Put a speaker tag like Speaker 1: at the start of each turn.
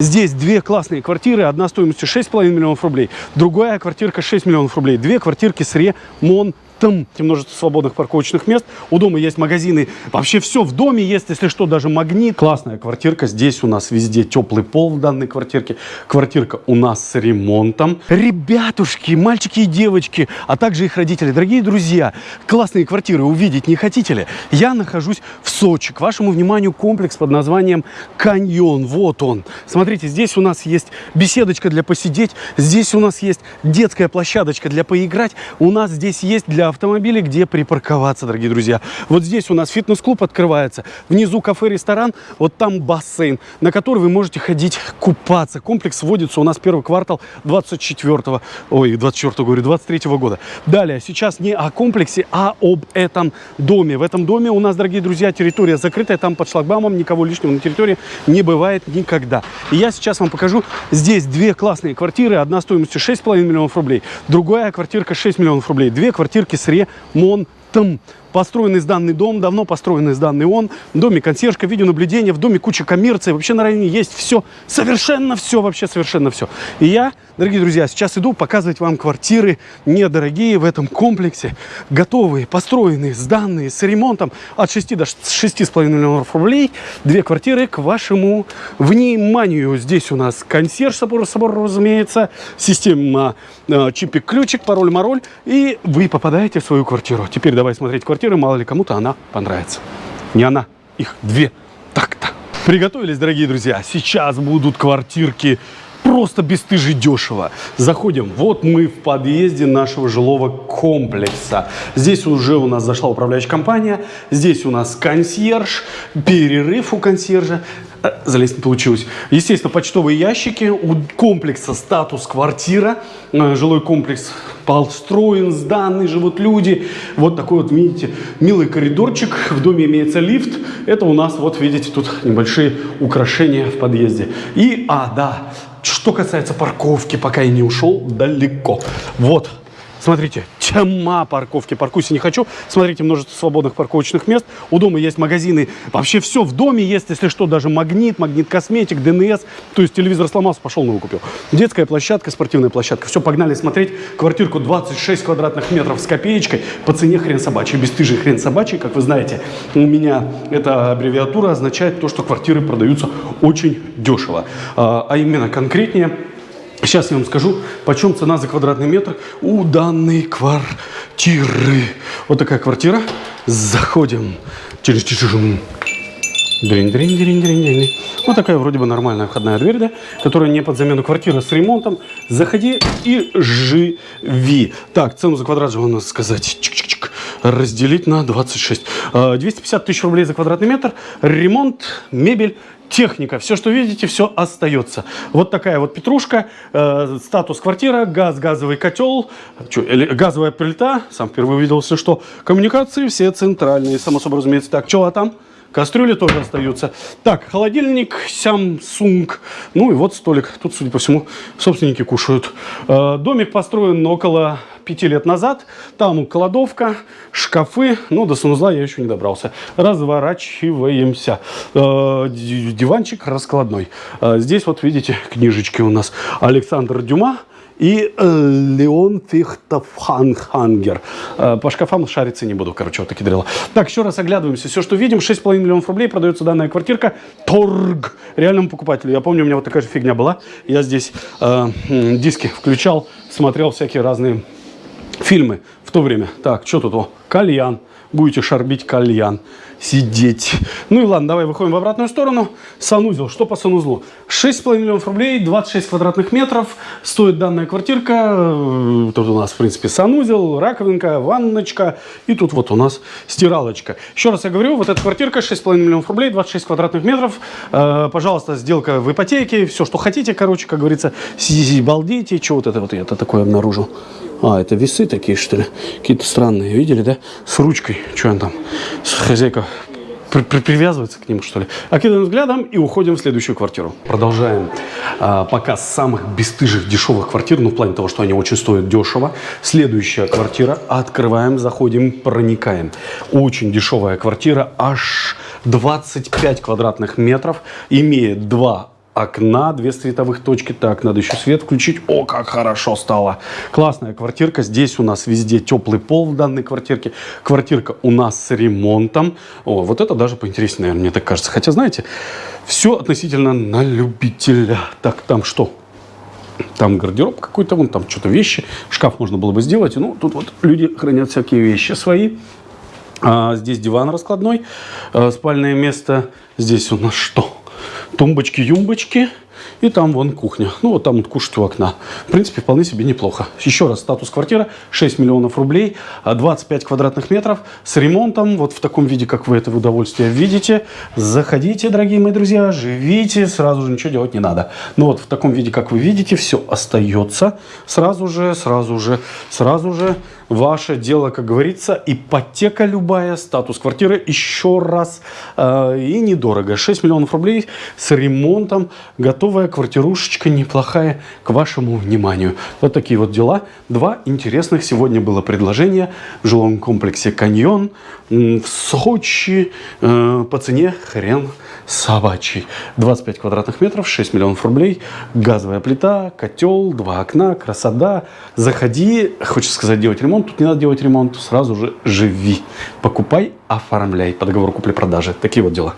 Speaker 1: Здесь две классные квартиры, одна стоимостью 6,5 миллионов рублей, другая квартирка 6 миллионов рублей. Две квартирки с ремонтом. Множество свободных парковочных мест. У дома есть магазины. Вообще все в доме есть, если что, даже магнит. Классная квартирка. Здесь у нас везде теплый пол в данной квартирке. Квартирка у нас с ремонтом. Ребятушки, мальчики и девочки, а также их родители. Дорогие друзья, классные квартиры увидеть не хотите ли? Я нахожусь в Сочи. К вашему вниманию комплекс под названием Каньон. Вот он. Смотрите, здесь у нас есть беседочка для посидеть. Здесь у нас есть детская площадочка для поиграть. У нас здесь есть для автомобилей, где припарковаться, дорогие друзья. Вот здесь у нас фитнес-клуб открывается. Внизу кафе-ресторан. Вот там бассейн, на который вы можете ходить купаться. Комплекс вводится у нас первый квартал 24 ой, 24 говорю, 23 года. Далее, сейчас не о комплексе, а об этом доме. В этом доме у нас, дорогие друзья, территория закрытая. Там под шлагбаумом никого лишнего на территории не бывает никогда. И я сейчас вам покажу. Здесь две классные квартиры. Одна стоимостью 6,5 миллионов рублей. Другая квартирка 6 миллионов рублей. Две квартирки сре монтым. Построенный сданный дом, давно построенный сданный он. В доме консьержка, видеонаблюдение, в доме куча коммерции. Вообще на районе есть все, совершенно все, вообще совершенно все. И я, дорогие друзья, сейчас иду показывать вам квартиры недорогие в этом комплексе. Готовые, построенные, сданные, с ремонтом от 6 до 6,5 миллионов рублей. Две квартиры к вашему вниманию. Здесь у нас консьерж собор, собор разумеется, система э, чипик-ключик, пароль-мароль. И вы попадаете в свою квартиру. Теперь давай смотреть квартиру квартиры, мало ли кому-то она понравится. Не она, их две. Так-то. Приготовились, дорогие друзья. Сейчас будут квартирки просто бесстыжи дешево. Заходим. Вот мы в подъезде нашего жилого комплекса. Здесь уже у нас зашла управляющая компания. Здесь у нас консьерж, перерыв у консьержа. Э, залезть не получилось. Естественно, почтовые ящики. У комплекса статус квартира. Э, жилой комплекс построен, сданный, живут люди. Вот такой вот, видите, милый коридорчик. В доме имеется лифт. Это у нас, вот видите, тут небольшие украшения в подъезде. И, а, да, что касается парковки, пока я не ушел далеко. Вот, смотрите, тьма парковки. Паркуйся не хочу. Смотрите, множество свободных парковочных мест. У дома есть магазины. Вообще все в доме есть, если что, даже магнит, магнит косметик, ДНС. То есть телевизор сломался, пошел новый купил. Детская площадка, спортивная площадка. Все, погнали смотреть. Квартирку 26 квадратных метров с копеечкой по цене хрен собачий. Бесстыжий хрен собачий, как вы знаете. У меня эта аббревиатура означает то, что квартиры продаются очень дешево. А, а именно конкретнее Сейчас я вам скажу, почем цена за квадратный метр у данной квартиры. Вот такая квартира. Заходим. через дринь дринь дринь дринь дринь Вот такая вроде бы нормальная входная дверь, да, которая не под замену квартира с ремонтом. Заходи и живи. Так, цену за квадрат же надо сказать. Чик -чик -чик. Разделить на 26. 250 тысяч рублей за квадратный метр. Ремонт, мебель, техника, все, что видите, все остается. Вот такая вот петрушка, э, статус квартира, газ, газовый котел, что, газовая плита, сам впервые увидел, что, коммуникации все центральные, само собой разумеется. Так, что а там? Кастрюли тоже остаются. Так, холодильник, Samsung. Ну и вот столик. Тут, судя по всему, собственники кушают. Э, домик построен около пяти лет назад. Там кладовка, шкафы. Ну, до санузла я еще не добрался. Разворачиваемся. Э, диванчик раскладной. Э, здесь вот видите книжечки у нас. Александр Дюма и э, Леон Фихтофхангер. Э, по шкафам шариться не буду, короче, вот такие дрела. Так, еще раз оглядываемся. Все, что видим, 6,5 миллионов рублей продается данная квартирка. Торг реальному покупателю. Я помню, у меня вот такая же фигня была. Я здесь э, диски включал, смотрел всякие разные фильмы в то время. Так, что тут? О, кальян будете шарбить кальян, сидеть. Ну и ладно, давай выходим в обратную сторону. Санузел. Что по санузлу? 6,5 миллионов рублей, 26 квадратных метров. Стоит данная квартирка. Э, тут у нас, в принципе, санузел, раковинка, ванночка. И тут вот у нас стиралочка. Еще раз я говорю, вот эта квартирка 6,5 миллионов рублей, 26 квадратных метров. Э, пожалуйста, сделка в ипотеке. Все, что хотите, короче, как говорится, сидите, балдейте. Что вот это вот я это такое обнаружил? А, это весы такие, что ли? Какие-то странные, видели, да? С ручкой. Что он там? Хозяйка при, при, привязывается к нему, что ли. Окидываем взглядом и уходим в следующую квартиру. Продолжаем а, показ самых бесстыжих дешевых квартир, ну, в плане того, что они очень стоят дешево. Следующая квартира. Открываем, заходим, проникаем. Очень дешевая квартира, аж 25 квадратных метров. Имеет два окна, две световых точки. Так, надо еще свет включить. О, как хорошо стало. Классная квартирка. Здесь у нас везде теплый пол в данной квартирке. Квартирка у нас с ремонтом. О, вот это даже поинтереснее, наверное, мне так кажется. Хотя, знаете, все относительно на любителя. Так, там что? Там гардероб какой-то, вон там что-то вещи. Шкаф можно было бы сделать. Ну, тут вот люди хранят всякие вещи свои. А, здесь диван раскладной, а, спальное место. Здесь у нас что? Тумбочки-юмбочки. И там вон кухня. Ну, вот там вот кушать у окна. В принципе, вполне себе неплохо. Еще раз, статус квартира 6 миллионов рублей, 25 а квадратных метров с ремонтом. Вот в таком виде, как вы это в удовольствие видите. Заходите, дорогие мои друзья, живите, сразу же ничего делать не надо. Но вот в таком виде, как вы видите, все остается. Сразу же, сразу же, сразу же ваше дело, как говорится, ипотека любая, статус квартиры еще раз э, и недорого. 6 миллионов рублей с ремонтом, готовая квартирушечка неплохая к вашему вниманию. Вот такие вот дела. Два интересных сегодня было предложения в жилом комплексе «Каньон» в Сочи э, по цене хрен собачий. 25 квадратных метров, 6 миллионов рублей, газовая плита, котел, два окна, красота. Заходи, хочется сказать, делать ремонт, тут не надо делать ремонт, сразу же живи. Покупай, оформляй по договору купли-продажи. Такие вот дела.